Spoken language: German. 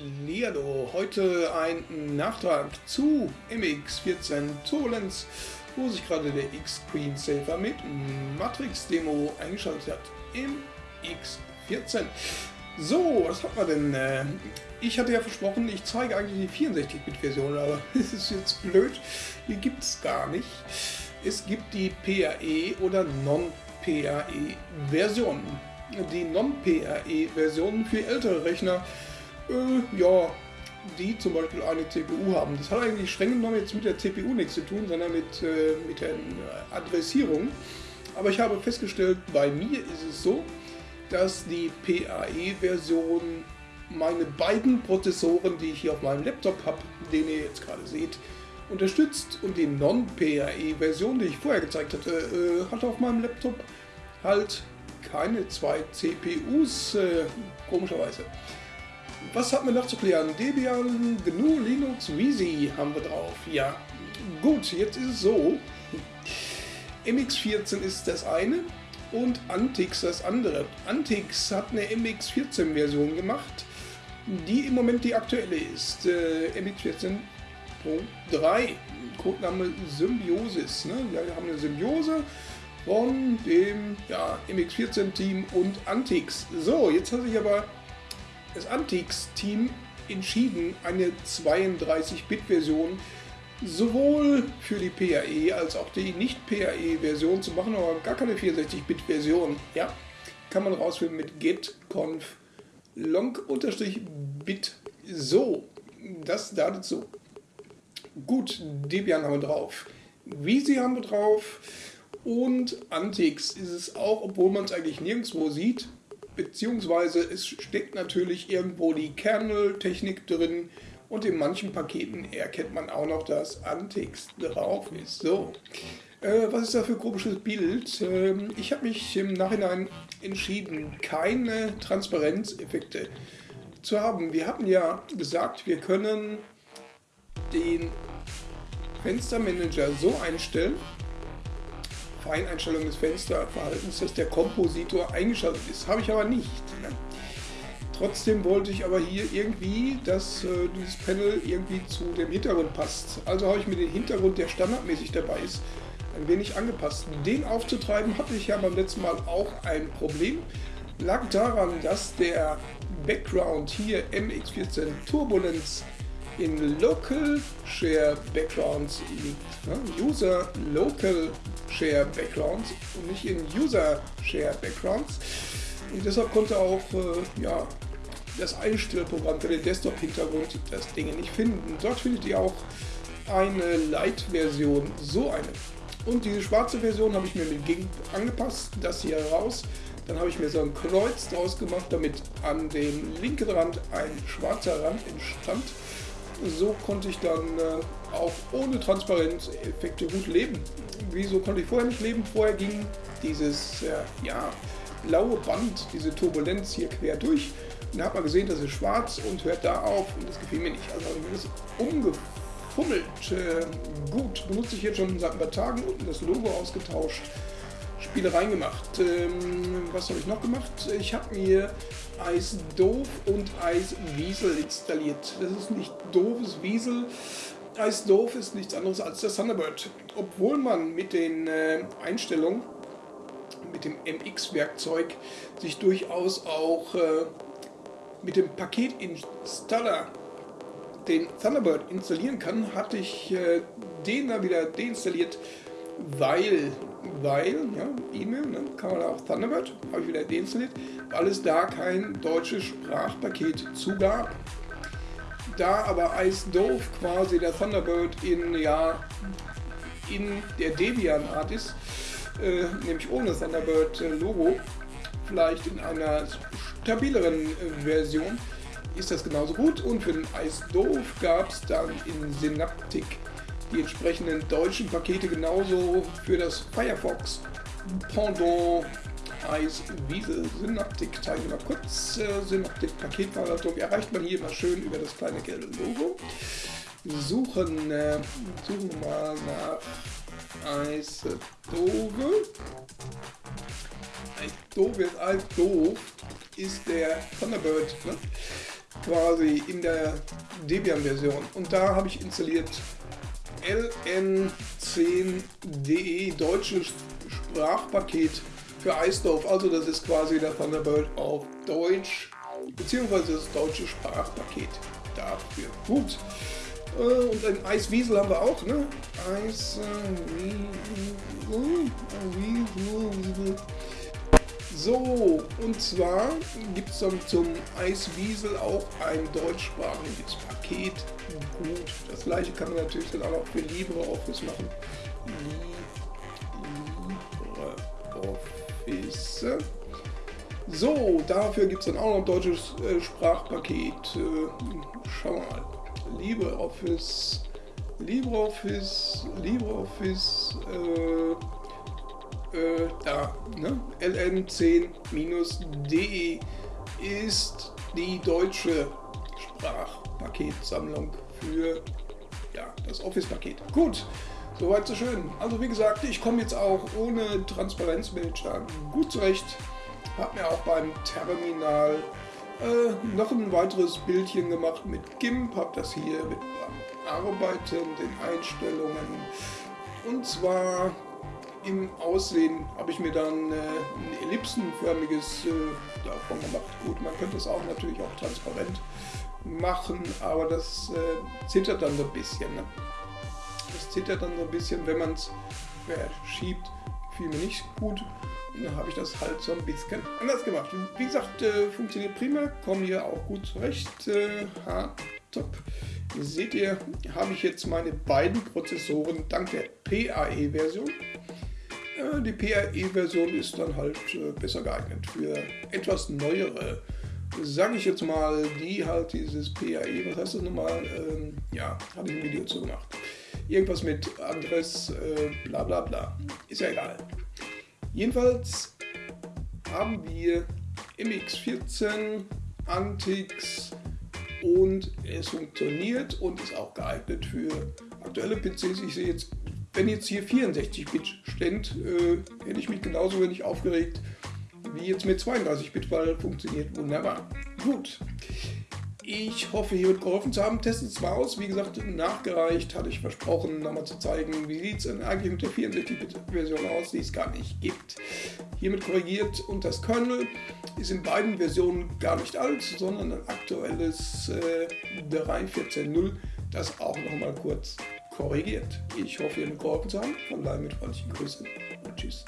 Hallihallo, heute ein Nachtrag zu MX14 Turbulence, wo sich gerade der X-Screensaver mit Matrix-Demo eingeschaltet hat im X14. So, was hat man denn? Äh, ich hatte ja versprochen, ich zeige eigentlich die 64-Bit-Version, aber es ist jetzt blöd, die gibt es gar nicht. Es gibt die PAE oder Non-PAE-Version. Die Non-PAE-Version für ältere Rechner äh, ja, die zum Beispiel eine CPU haben. Das hat eigentlich streng genommen jetzt mit der CPU nichts zu tun, sondern mit, äh, mit der Adressierung. Aber ich habe festgestellt, bei mir ist es so, dass die PAE-Version meine beiden Prozessoren, die ich hier auf meinem Laptop habe, den ihr jetzt gerade seht, unterstützt und die Non-PAE-Version, die ich vorher gezeigt hatte, äh, hat auf meinem Laptop halt keine zwei CPUs, äh, komischerweise. Was hat man noch zu klären? Debian, GNU, Linux, Wheezy haben wir drauf. Ja, gut, jetzt ist es so. MX14 ist das eine und Antix das andere. Antix hat eine MX14-Version gemacht, die im Moment die aktuelle ist. Äh, MX14.3, Codename Symbiosis. Ne? Wir haben eine Symbiose von dem ja, MX14-Team und Antix. So, jetzt hat sich aber das Antix-Team entschieden, eine 32-Bit-Version sowohl für die PAE als auch die Nicht-PAE-Version zu machen, aber gar keine 64-Bit-Version. Ja, kann man rausfinden mit getconf long-bit. So, das dazu. Gut, Debian haben wir drauf. Visi haben wir drauf. Und Antix ist es auch, obwohl man es eigentlich nirgendwo sieht, beziehungsweise es steckt natürlich irgendwo die Kernel-Technik drin und in manchen Paketen erkennt man auch noch, dass Antix drauf ist. So, äh, was ist da für ein komisches Bild? Ähm, ich habe mich im Nachhinein entschieden, keine Transparenzeffekte zu haben. Wir hatten ja gesagt, wir können den Fenstermanager so einstellen, Feineinstellung des Fensterverhaltens, dass der Kompositor eingeschaltet ist. Habe ich aber nicht. Trotzdem wollte ich aber hier irgendwie, dass äh, dieses Panel irgendwie zu dem Hintergrund passt. Also habe ich mir den Hintergrund, der standardmäßig dabei ist, ein wenig angepasst. Den aufzutreiben hatte ich ja beim letzten Mal auch ein Problem. Lag daran, dass der Background hier MX14 Turbulence in Local Share Backgrounds liegt. Ne? User Local Share Backgrounds und nicht in User Share Backgrounds. Und deshalb konnte auch äh, ja, das Einstellprogramm für den Desktop-Hintergrund das Ding nicht finden. Dort findet ihr auch eine Light-Version, so eine. Und diese schwarze Version habe ich mir mit GIMP angepasst, das hier raus. Dann habe ich mir so ein Kreuz draus gemacht, damit an dem linken Rand ein schwarzer Rand entstand so konnte ich dann äh, auch ohne Transparenzeffekte gut leben. Wieso konnte ich vorher nicht leben? Vorher ging dieses äh, ja, blaue Band, diese Turbulenz hier quer durch. Und da hat man gesehen, das ist schwarz und hört da auf und das gefiel mir nicht. Also das umgefummelt. Äh, gut, benutze ich jetzt schon seit ein paar Tagen unten das Logo ausgetauscht. Spielereien gemacht. Ähm, was habe ich noch gemacht? Ich habe mir Eis Doof und Eis Wiesel installiert. Das ist nicht doofes Wiesel. Eis Doof ist nichts anderes als der Thunderbird. Obwohl man mit den äh, Einstellungen, mit dem MX-Werkzeug, sich durchaus auch äh, mit dem Paketinstaller den Thunderbird installieren kann, hatte ich äh, den da wieder deinstalliert, weil weil, ja, E-Mail, ne, kann man auch Thunderbird, habe ich wieder deinstalliert, weil es da kein deutsches Sprachpaket zugab. Da aber Dove quasi der Thunderbird in, ja, in der Debian-Art ist, äh, nämlich ohne Thunderbird-Logo, vielleicht in einer stabileren äh, Version, ist das genauso gut. Und für den Dove gab es dann in Synaptic die entsprechenden deutschen Pakete genauso für das Firefox Pendant Eis Wiesel Synaptik. Mal kurz. Äh, Synaptik Paketverwaltung erreicht man hier immer schön über das kleine gelbe Logo. Suchen, äh, suchen mal nach Eis Dove. Eis Dove ist alt doof, ist der Thunderbird. Ne? quasi in der Debian-Version. Und da habe ich installiert ln10.de deutsches Sprachpaket für iStove. Also das ist quasi der Thunderbird auf Deutsch, beziehungsweise das deutsche Sprachpaket dafür. Gut. Äh, und ein Eiswiesel haben wir auch, ne? Eiswiesel. So, und zwar gibt es dann zum Eiswiesel auch ein deutschsprachiges Paket. Gut, das gleiche kann man natürlich dann auch für LibreOffice machen. LibreOffice. So, dafür gibt es dann auch noch ein deutsches äh, Sprachpaket. Äh, schauen wir mal. LibreOffice, LibreOffice, LibreOffice, äh, äh, da, ne? ln10-de ist die deutsche Sprachpaketsammlung für ja, das Office-Paket. Gut, soweit so schön. Also wie gesagt, ich komme jetzt auch ohne Transparenzmanager gut zurecht. Habe mir auch beim Terminal äh, noch ein weiteres Bildchen gemacht mit GIMP, habe das hier mit Arbeiten, den Einstellungen. Und zwar im Aussehen habe ich mir dann äh, ein ellipsenförmiges äh, davon gemacht. Gut, man könnte es auch natürlich auch transparent machen, aber das äh, zittert dann so ein bisschen. Ne? Das zittert dann so ein bisschen, wenn man es verschiebt. Fiel mir nicht gut. Dann habe ich das halt so ein bisschen anders gemacht. Wie gesagt, äh, funktioniert prima, komme hier auch gut zurecht. Äh, top. Seht ihr, habe ich jetzt meine beiden Prozessoren dank der PAE-Version die PRE-Version ist dann halt äh, besser geeignet für etwas neuere, sage ich jetzt mal, die halt dieses PAE, was heißt das nochmal? Ähm, ja, habe ich ein Video zu gemacht. Irgendwas mit Adress, äh, bla bla bla. Ist ja egal. Jedenfalls haben wir MX14, Antix und es funktioniert und ist auch geeignet für aktuelle PCs. Ich sehe jetzt wenn jetzt hier 64-Bit stand, äh, hätte ich mich genauso wenig aufgeregt wie jetzt mit 32-Bit, weil funktioniert wunderbar. Gut. Ich hoffe, hier wird geholfen zu haben. Testet es mal aus. Wie gesagt, nachgereicht hatte ich versprochen, nochmal zu zeigen, wie sieht es eigentlich mit der 64-Bit-Version aus, die es gar nicht gibt. Hiermit korrigiert und das Kernel ist in beiden Versionen gar nicht alt, sondern ein aktuelles äh, 3.14.0, das auch nochmal kurz korrigiert. Ich hoffe, ihr habt geholfen zu haben. Von daher mit freundlichen Grüßen und Tschüss.